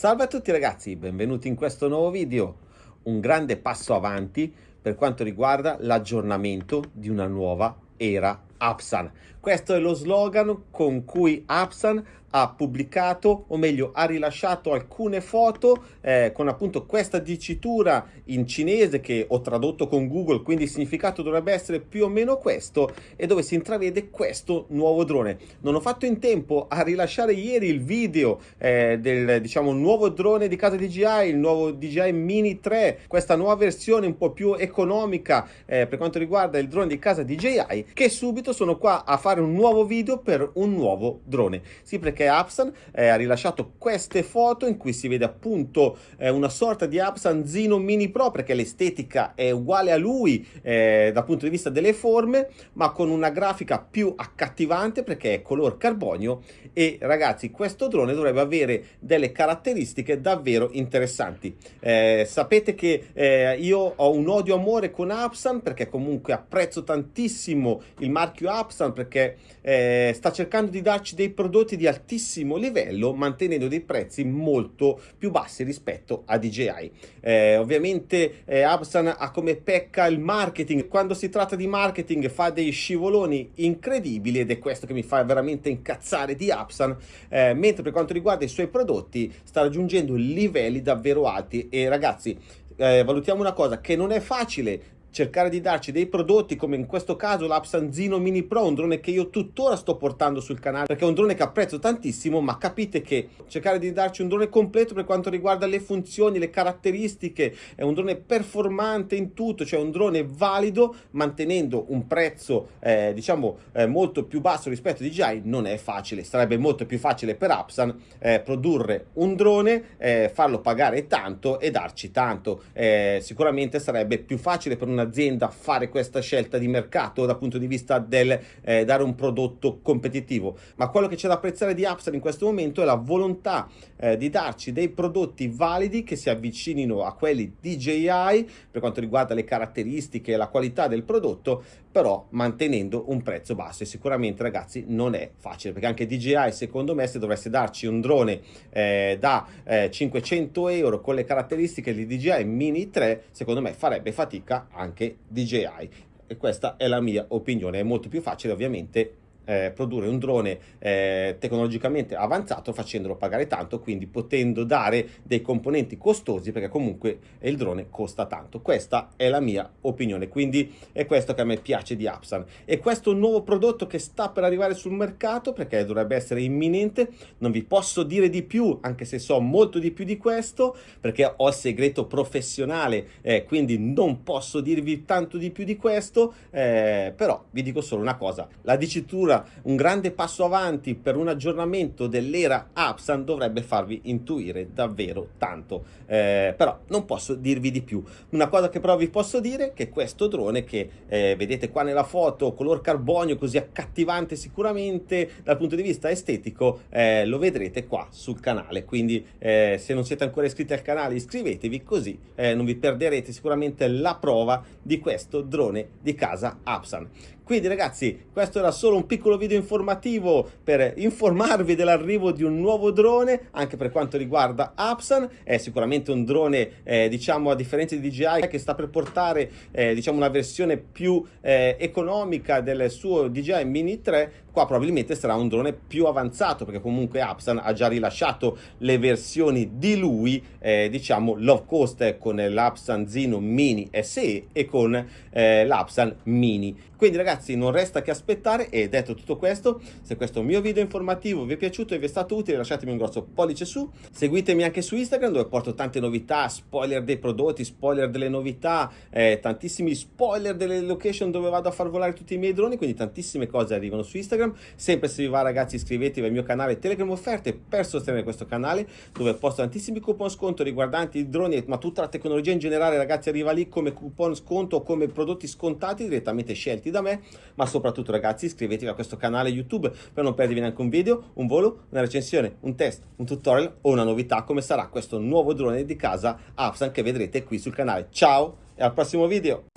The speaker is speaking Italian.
Salve a tutti ragazzi, benvenuti in questo nuovo video. Un grande passo avanti per quanto riguarda l'aggiornamento di una nuova era Apsan. Questo è lo slogan con cui Apsan ha pubblicato, o meglio ha rilasciato alcune foto eh, con appunto questa dicitura in cinese che ho tradotto con Google, quindi il significato dovrebbe essere più o meno questo e dove si intravede questo nuovo drone. Non ho fatto in tempo a rilasciare ieri il video eh, del diciamo nuovo drone di casa DJI, il nuovo DJI Mini 3, questa nuova versione un po' più economica eh, per quanto riguarda il drone di casa DJI, che subito sono qua a fare un nuovo video per un nuovo drone. Sì, perché Apsan eh, ha rilasciato queste foto in cui si vede appunto eh, una sorta di Apsan Zino Mini Pro perché l'estetica è uguale a lui eh, dal punto di vista delle forme ma con una grafica più accattivante perché è color carbonio e ragazzi questo drone dovrebbe avere delle caratteristiche davvero interessanti eh, sapete che eh, io ho un odio amore con Apsan perché comunque apprezzo tantissimo il marchio Apsan perché eh, sta cercando di darci dei prodotti di altissimo livello mantenendo dei prezzi molto più bassi rispetto a DJI. Eh, ovviamente eh, Absan ha come pecca il marketing, quando si tratta di marketing fa dei scivoloni incredibili ed è questo che mi fa veramente incazzare di Absan, eh, mentre per quanto riguarda i suoi prodotti sta raggiungendo livelli davvero alti e ragazzi eh, valutiamo una cosa che non è facile cercare di darci dei prodotti come in questo caso l'Apsanzino Mini Pro, un drone che io tuttora sto portando sul canale perché è un drone che apprezzo tantissimo ma capite che cercare di darci un drone completo per quanto riguarda le funzioni, le caratteristiche, è un drone performante in tutto, cioè un drone valido mantenendo un prezzo eh, diciamo eh, molto più basso rispetto a DJI non è facile, sarebbe molto più facile per Apsan eh, produrre un drone, eh, farlo pagare tanto e darci tanto, eh, sicuramente sarebbe più facile per una un'azienda fare questa scelta di mercato dal punto di vista del eh, dare un prodotto competitivo, ma quello che c'è da apprezzare di Upsell in questo momento è la volontà eh, di darci dei prodotti validi che si avvicinino a quelli DJI per quanto riguarda le caratteristiche e la qualità del prodotto, però mantenendo un prezzo basso. E sicuramente ragazzi non è facile perché anche DJI secondo me se dovesse darci un drone eh, da 500 eh, euro con le caratteristiche di DJI Mini 3 secondo me farebbe fatica anche anche DJI e questa è la mia opinione, è molto più facile ovviamente eh, produrre un drone eh, tecnologicamente avanzato facendolo pagare tanto, quindi potendo dare dei componenti costosi perché comunque il drone costa tanto. Questa è la mia opinione, quindi è questo che a me piace di Apsan. E questo nuovo prodotto che sta per arrivare sul mercato perché dovrebbe essere imminente, non vi posso dire di più, anche se so molto di più di questo, perché ho il segreto professionale, eh, quindi non posso dirvi tanto di più di questo, eh, però vi dico solo una cosa, la dicitura un grande passo avanti per un aggiornamento dell'era Apsan dovrebbe farvi intuire davvero tanto, eh, però non posso dirvi di più. Una cosa che però vi posso dire è che questo drone che eh, vedete qua nella foto, color carbonio così accattivante sicuramente dal punto di vista estetico, eh, lo vedrete qua sul canale, quindi eh, se non siete ancora iscritti al canale iscrivetevi così eh, non vi perderete sicuramente la prova di questo drone di casa Apsan. Quindi ragazzi, questo era solo un piccolo video informativo per informarvi dell'arrivo di un nuovo drone, anche per quanto riguarda Apsan. È sicuramente un drone, eh, diciamo, a differenza di DJI, che sta per portare, eh, diciamo, una versione più eh, economica del suo DJI Mini 3. Qua probabilmente sarà un drone più avanzato, perché comunque Apsan ha già rilasciato le versioni di lui, eh, diciamo, low cost con l'Apsan Zino Mini SE e con eh, l'Apsan Mini. Quindi ragazzi non resta che aspettare e detto tutto questo, se questo mio video informativo vi è piaciuto e vi è stato utile lasciatemi un grosso pollice su, seguitemi anche su Instagram dove porto tante novità, spoiler dei prodotti, spoiler delle novità, eh, tantissimi spoiler delle location dove vado a far volare tutti i miei droni, quindi tantissime cose arrivano su Instagram, sempre se vi va ragazzi iscrivetevi al mio canale Telegram Offerte per sostenere questo canale dove posto tantissimi coupon sconto riguardanti i droni ma tutta la tecnologia in generale ragazzi arriva lì come coupon sconto o come prodotti scontati direttamente scelti da me, ma soprattutto ragazzi iscrivetevi a questo canale YouTube per non perdervi neanche un video, un volo, una recensione, un test, un tutorial o una novità come sarà questo nuovo drone di casa Afsan che vedrete qui sul canale. Ciao e al prossimo video!